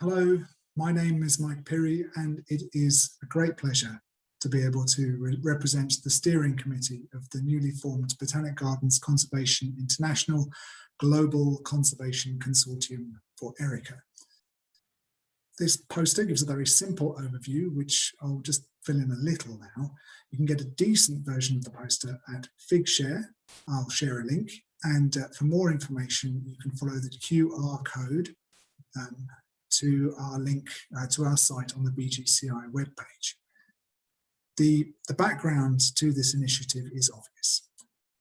Hello, my name is Mike Pirie and it is a great pleasure to be able to re represent the steering committee of the newly formed Botanic Gardens Conservation International Global Conservation Consortium for Erica. This poster gives a very simple overview, which I'll just fill in a little now. You can get a decent version of the poster at Figshare. I'll share a link. And uh, for more information, you can follow the QR code um, to our link uh, to our site on the BGCI webpage. The, the background to this initiative is obvious.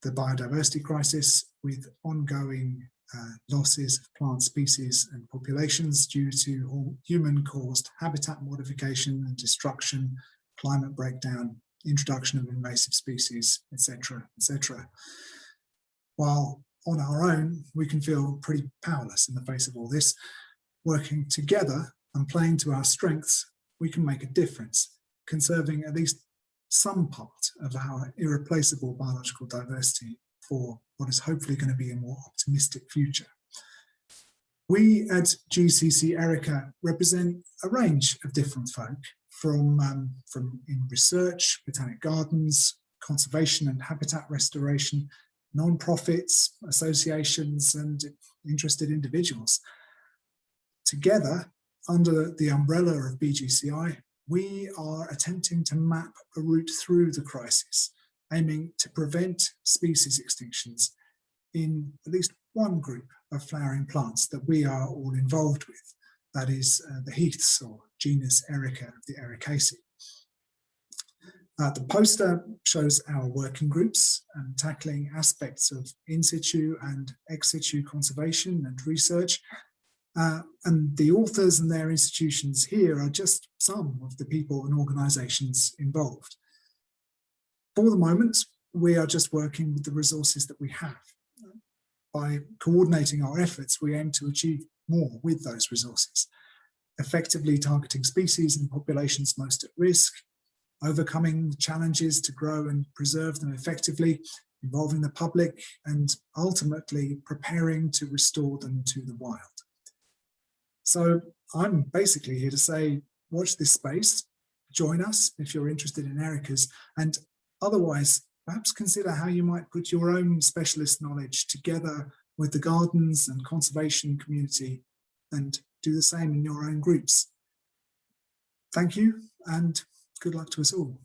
The biodiversity crisis with ongoing uh, losses of plant species and populations due to human-caused habitat modification and destruction, climate breakdown, introduction of invasive species, etc., etc. While on our own, we can feel pretty powerless in the face of all this. Working together and playing to our strengths, we can make a difference, conserving at least some part of our irreplaceable biological diversity for what is hopefully going to be a more optimistic future. We at GCC Erica represent a range of different folk from, um, from in research, botanic gardens, conservation and habitat restoration, non-profits, associations and interested individuals. Together, under the umbrella of BGCI, we are attempting to map a route through the crisis, aiming to prevent species extinctions in at least one group of flowering plants that we are all involved with, that is uh, the heaths or genus Erica of the Ericaceae. Uh, the poster shows our working groups um, tackling aspects of in situ and ex situ conservation and research uh, and the authors and their institutions here are just some of the people and organisations involved. For the moment, we are just working with the resources that we have. By coordinating our efforts, we aim to achieve more with those resources, effectively targeting species and populations most at risk, overcoming challenges to grow and preserve them effectively, involving the public, and ultimately preparing to restore them to the wild. So I'm basically here to say, watch this space, join us if you're interested in Erica's, and otherwise perhaps consider how you might put your own specialist knowledge together with the gardens and conservation community and do the same in your own groups. Thank you and good luck to us all.